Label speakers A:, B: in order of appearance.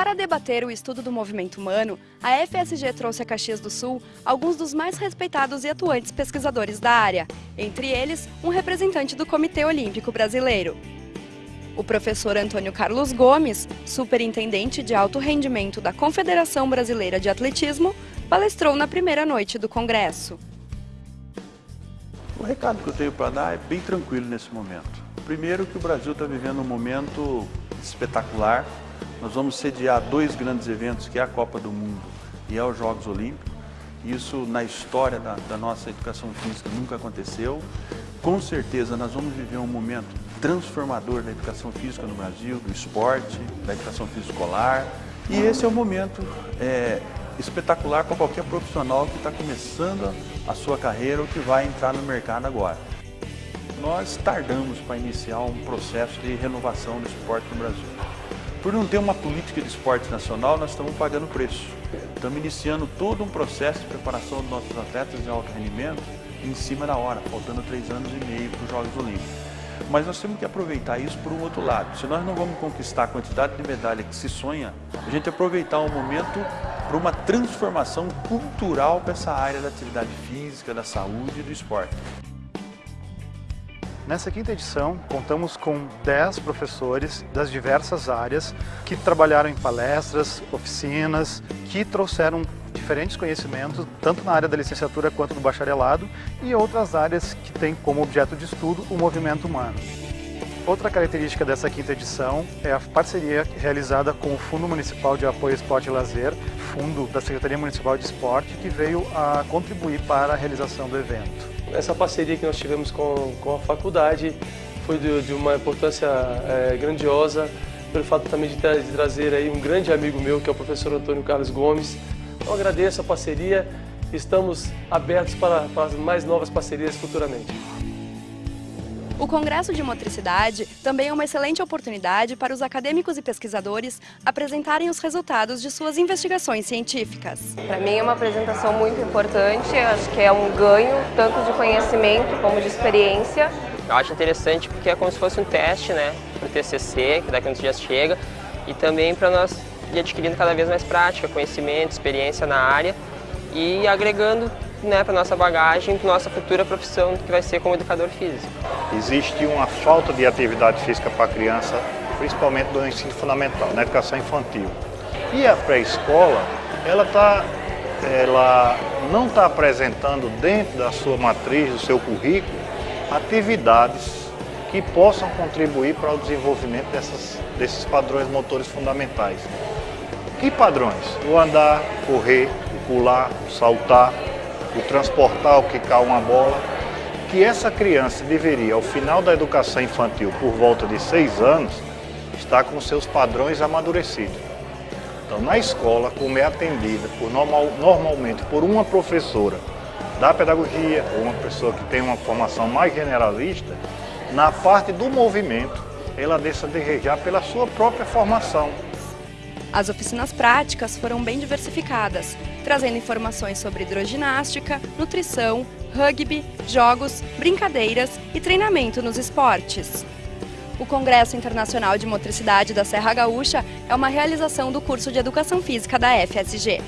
A: Para debater o estudo do movimento humano, a FSG trouxe a Caxias do Sul alguns dos mais respeitados e atuantes pesquisadores da área, entre eles um representante do Comitê Olímpico Brasileiro. O professor Antônio Carlos Gomes, superintendente de alto rendimento da Confederação Brasileira de Atletismo, palestrou na primeira noite do congresso.
B: O recado que eu tenho para dar é bem tranquilo nesse momento. Primeiro que o Brasil está vivendo um momento espetacular, nós vamos sediar dois grandes eventos, que é a Copa do Mundo e é os Jogos Olímpicos. Isso na história da, da nossa educação física nunca aconteceu. Com certeza nós vamos viver um momento transformador da educação física no Brasil, do esporte, da educação física escolar. E esse é um momento é, espetacular para qualquer profissional que está começando a sua carreira ou que vai entrar no mercado agora. Nós tardamos para iniciar um processo de renovação do esporte no Brasil. Por não ter uma política de esporte nacional, nós estamos pagando preço. Estamos iniciando todo um processo de preparação dos nossos atletas de alto rendimento em cima da hora, faltando três anos e meio para os Jogos Olímpicos. Mas nós temos que aproveitar isso por um outro lado. Se nós não vamos conquistar a quantidade de medalha que se sonha, a gente aproveitar o momento para uma transformação cultural para essa área da atividade física, da saúde e do esporte.
C: Nessa quinta edição, contamos com 10 professores das diversas áreas que trabalharam em palestras, oficinas, que trouxeram diferentes conhecimentos, tanto na área da licenciatura quanto do bacharelado, e outras áreas que têm como objeto de estudo o movimento humano. Outra característica dessa quinta edição é a parceria realizada com o Fundo Municipal de Apoio Esporte e Lazer, fundo da Secretaria Municipal de Esporte, que veio a contribuir para a realização do evento.
D: Essa parceria que nós tivemos com, com a faculdade foi de, de uma importância é, grandiosa, pelo fato também de, de trazer aí um grande amigo meu, que é o professor Antônio Carlos Gomes. Então agradeço a parceria, estamos abertos para, para mais novas parcerias futuramente.
A: O Congresso de Motricidade também é uma excelente oportunidade para os acadêmicos e pesquisadores apresentarem os resultados de suas investigações científicas.
E: Para mim é uma apresentação muito importante, acho que é um ganho tanto de conhecimento como de experiência.
F: Eu acho interessante porque é como se fosse um teste né, para o TCC, que daqui a uns dias chega, e também para nós ir adquirindo cada vez mais prática, conhecimento, experiência na área e agregando né, para nossa bagagem, para nossa futura profissão que vai ser como educador físico.
G: Existe uma falta de atividade física para a criança, principalmente no ensino fundamental, na educação infantil. E a pré-escola, ela, tá, ela não está apresentando dentro da sua matriz, do seu currículo, atividades que possam contribuir para o desenvolvimento dessas, desses padrões motores fundamentais. Que padrões? O andar, correr, o pular, o saltar, o transportar, o quicar uma bola, que essa criança deveria, ao final da educação infantil, por volta de seis anos, estar com seus padrões amadurecidos. Então, na escola, como é atendida por normal, normalmente por uma professora da pedagogia, ou uma pessoa que tem uma formação mais generalista, na parte do movimento, ela deixa de desejar pela sua própria formação.
A: As oficinas práticas foram bem diversificadas, trazendo informações sobre hidroginástica, nutrição, rugby, jogos, brincadeiras e treinamento nos esportes. O Congresso Internacional de Motricidade da Serra Gaúcha é uma realização do curso de Educação Física da FSG.